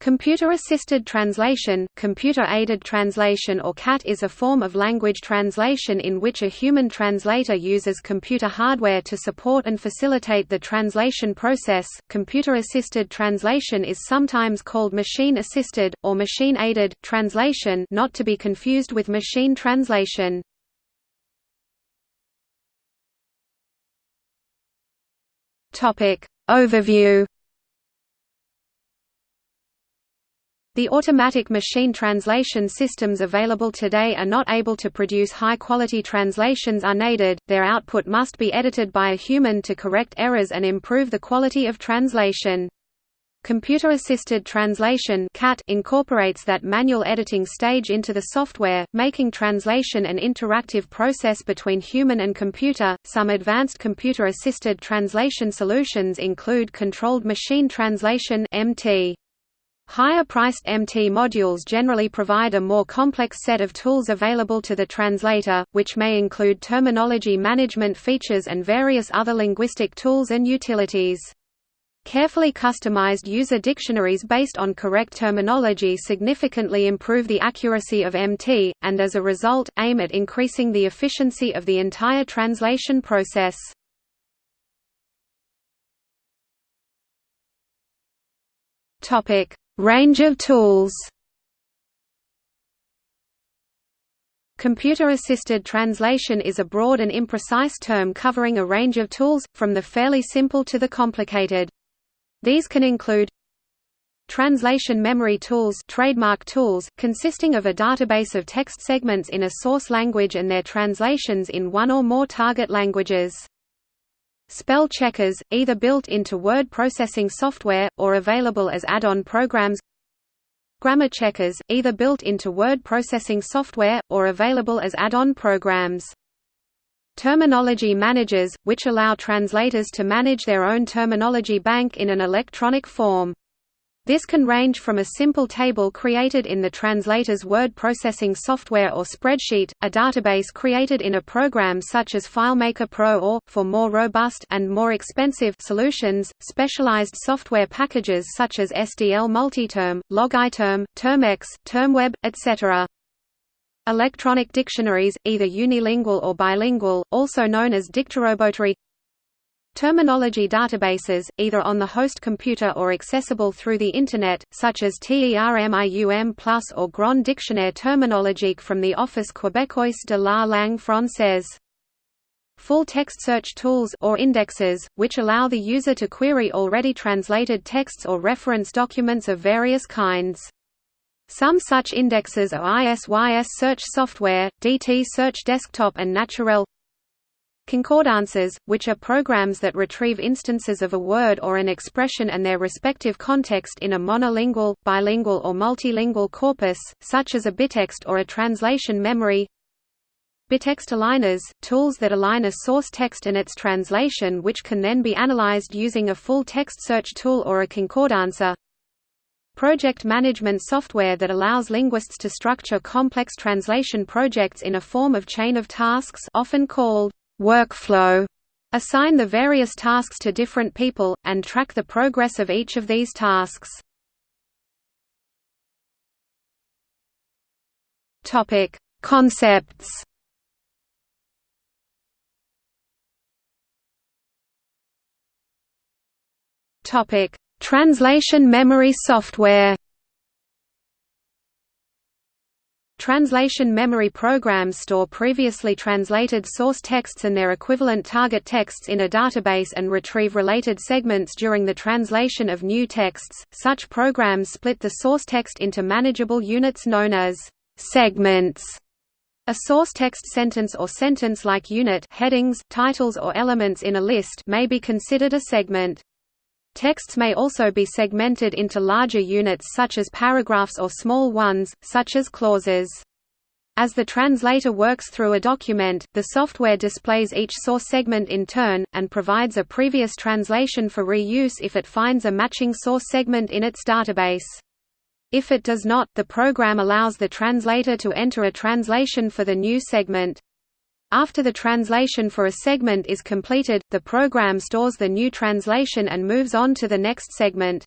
Computer-assisted translation, computer-aided translation or CAT is a form of language translation in which a human translator uses computer hardware to support and facilitate the translation process. Computer-assisted translation is sometimes called machine-assisted or machine-aided translation, not to be confused with machine translation. Topic Overview The automatic machine translation systems available today are not able to produce high-quality translations unaided, their output must be edited by a human to correct errors and improve the quality of translation. Computer-assisted translation incorporates that manual editing stage into the software, making translation an interactive process between human and computer. Some advanced computer-assisted translation solutions include controlled machine translation (MT). Higher-priced MT modules generally provide a more complex set of tools available to the translator, which may include terminology management features and various other linguistic tools and utilities. Carefully customized user dictionaries based on correct terminology significantly improve the accuracy of MT, and as a result, aim at increasing the efficiency of the entire translation process. Topic: Range of tools Computer-assisted translation is a broad and imprecise term covering a range of tools, from the fairly simple to the complicated. These can include Translation memory tools trademark tools, consisting of a database of text segments in a source language and their translations in one or more target languages. Spell checkers, either built into word processing software, or available as add-on programs Grammar checkers, either built into word processing software, or available as add-on programs. Terminology managers, which allow translators to manage their own terminology bank in an electronic form. This can range from a simple table created in the translator's word processing software or spreadsheet, a database created in a program such as FileMaker Pro or, for more robust and more expensive solutions, specialized software packages such as SDL Multiterm, LogiTerm, Termex, Termweb, etc. Electronic dictionaries, either unilingual or bilingual, also known as Dictorobotory Terminology databases, either on the host computer or accessible through the Internet, such as TERMIUM Plus or Grand Dictionnaire terminologique from the Office québécois de la langue française. Full text search tools or indexes, which allow the user to query already translated texts or reference documents of various kinds. Some such indexes are ISYS Search Software, dtSearch Desktop and Naturel Concordances, which are programs that retrieve instances of a word or an expression and their respective context in a monolingual, bilingual or multilingual corpus, such as a bitext or a translation memory. Bitext aligners, tools that align a source text and its translation which can then be analyzed using a full text search tool or a concordancer Project management software that allows linguists to structure complex translation projects in a form of chain of tasks often called workflow assign the various tasks to different people, and track the progress of each of these tasks. Topic: Concepts. Topic: Translation memory software. Translation memory programs store previously translated source texts and their equivalent target texts in a database and retrieve related segments during the translation of new texts. Such programs split the source text into manageable units known as segments. A source text sentence or sentence-like unit headings, titles or elements in a list may be considered a segment. Texts may also be segmented into larger units such as paragraphs or small ones, such as clauses. As the translator works through a document, the software displays each source segment in turn, and provides a previous translation for reuse if it finds a matching source segment in its database. If it does not, the program allows the translator to enter a translation for the new segment. After the translation for a segment is completed, the program stores the new translation and moves on to the next segment.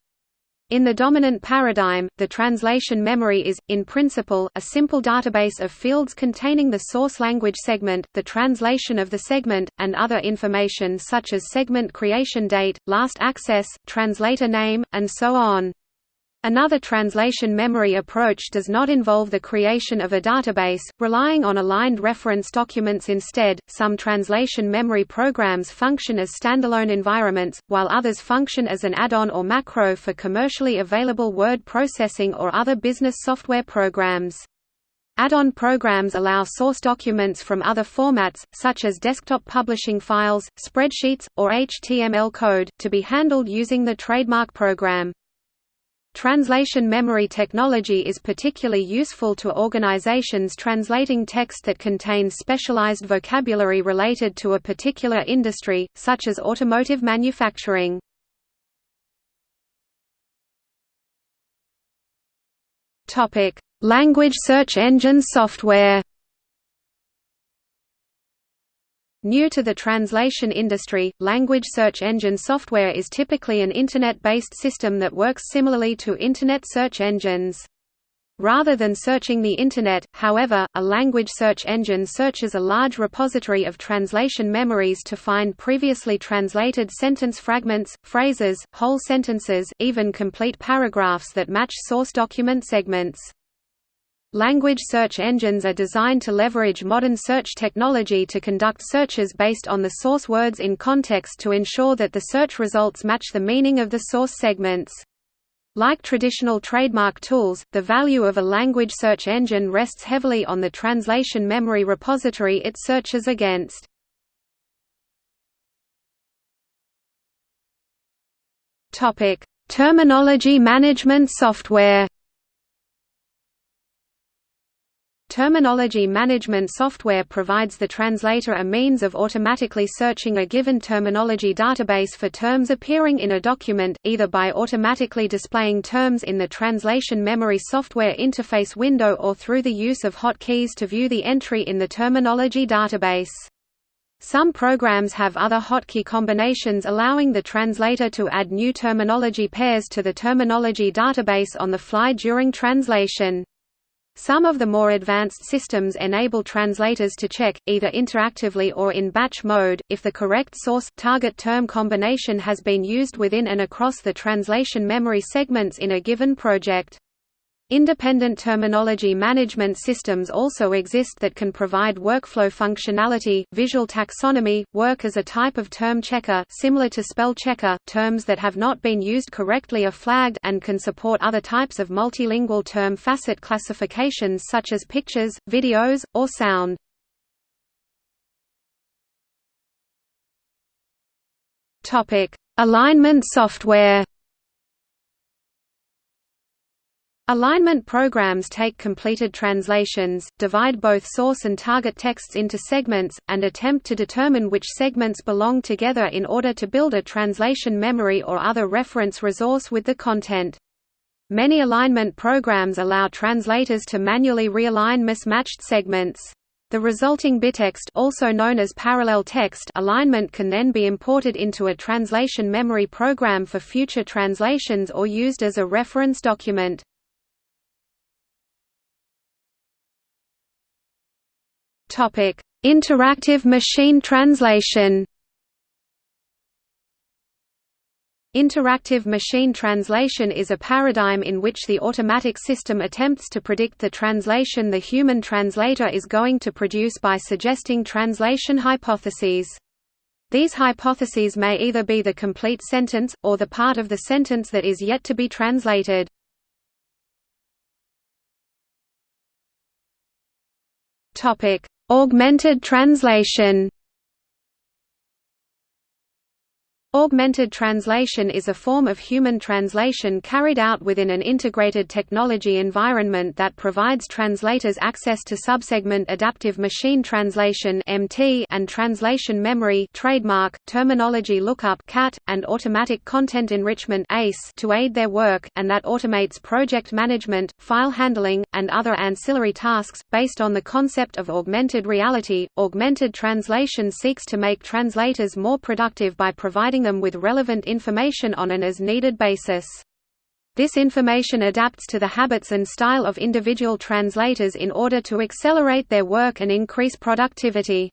In the dominant paradigm, the translation memory is, in principle, a simple database of fields containing the source language segment, the translation of the segment, and other information such as segment creation date, last access, translator name, and so on. Another translation memory approach does not involve the creation of a database, relying on aligned reference documents instead. Some translation memory programs function as standalone environments, while others function as an add-on or macro for commercially available word processing or other business software programs. Add-on programs allow source documents from other formats, such as desktop publishing files, spreadsheets, or HTML code, to be handled using the trademark program. Translation memory technology is particularly useful to organizations translating text that contains specialized vocabulary related to a particular industry, such as automotive manufacturing. Language search engine software New to the translation industry, language search engine software is typically an Internet-based system that works similarly to Internet search engines. Rather than searching the Internet, however, a language search engine searches a large repository of translation memories to find previously translated sentence fragments, phrases, whole sentences, even complete paragraphs that match source document segments. Language search engines are designed to leverage modern search technology to conduct searches based on the source words in context to ensure that the search results match the meaning of the source segments. Like traditional trademark tools, the value of a language search engine rests heavily on the translation memory repository it searches against. Terminology management software Terminology management software provides the translator a means of automatically searching a given terminology database for terms appearing in a document, either by automatically displaying terms in the translation memory software interface window or through the use of hotkeys to view the entry in the terminology database. Some programs have other hotkey combinations allowing the translator to add new terminology pairs to the terminology database on the fly during translation. Some of the more advanced systems enable translators to check, either interactively or in batch mode, if the correct source target term combination has been used within and across the translation memory segments in a given project. Independent terminology management systems also exist that can provide workflow functionality, visual taxonomy, work as a type of term checker similar to spell checker, terms that have not been used correctly are flagged and can support other types of multilingual term facet classifications such as pictures, videos, or sound. Alignment software Alignment programs take completed translations, divide both source and target texts into segments, and attempt to determine which segments belong together in order to build a translation memory or other reference resource with the content. Many alignment programs allow translators to manually realign mismatched segments. The resulting bitext also known as parallel text alignment can then be imported into a translation memory program for future translations or used as a reference document. Topic: Interactive machine translation. Interactive machine translation is a paradigm in which the automatic system attempts to predict the translation the human translator is going to produce by suggesting translation hypotheses. These hypotheses may either be the complete sentence, or the part of the sentence that is yet to be translated. Topic: Augmented translation Augmented translation is a form of human translation carried out within an integrated technology environment that provides translators access to subsegment adaptive machine translation (MT) and translation memory (trademark, terminology lookup (CAT) and automatic content enrichment (ACE) to aid their work, and that automates project management, file handling, and other ancillary tasks based on the concept of augmented reality. Augmented translation seeks to make translators more productive by providing them with relevant information on an as-needed basis. This information adapts to the habits and style of individual translators in order to accelerate their work and increase productivity.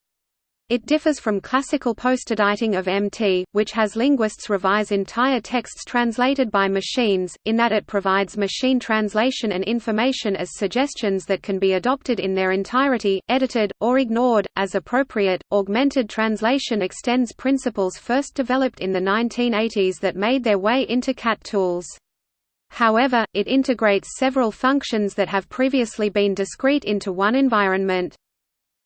It differs from classical postediting of MT, which has linguists revise entire texts translated by machines, in that it provides machine translation and information as suggestions that can be adopted in their entirety, edited, or ignored, as appropriate. Augmented translation extends principles first developed in the 1980s that made their way into CAT tools. However, it integrates several functions that have previously been discrete into one environment.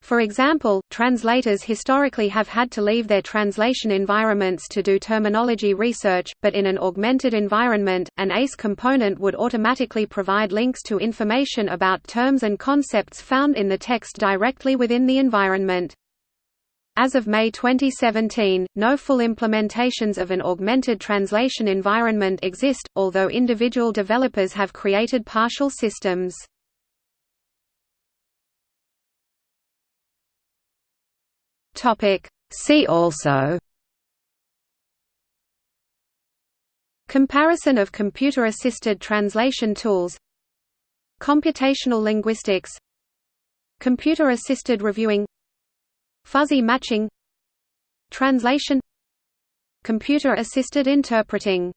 For example, translators historically have had to leave their translation environments to do terminology research, but in an augmented environment, an ACE component would automatically provide links to information about terms and concepts found in the text directly within the environment. As of May 2017, no full implementations of an augmented translation environment exist, although individual developers have created partial systems. Topic. See also. Comparison of computer-assisted translation tools. Computational linguistics. Computer-assisted reviewing. Fuzzy matching. Translation. Computer-assisted interpreting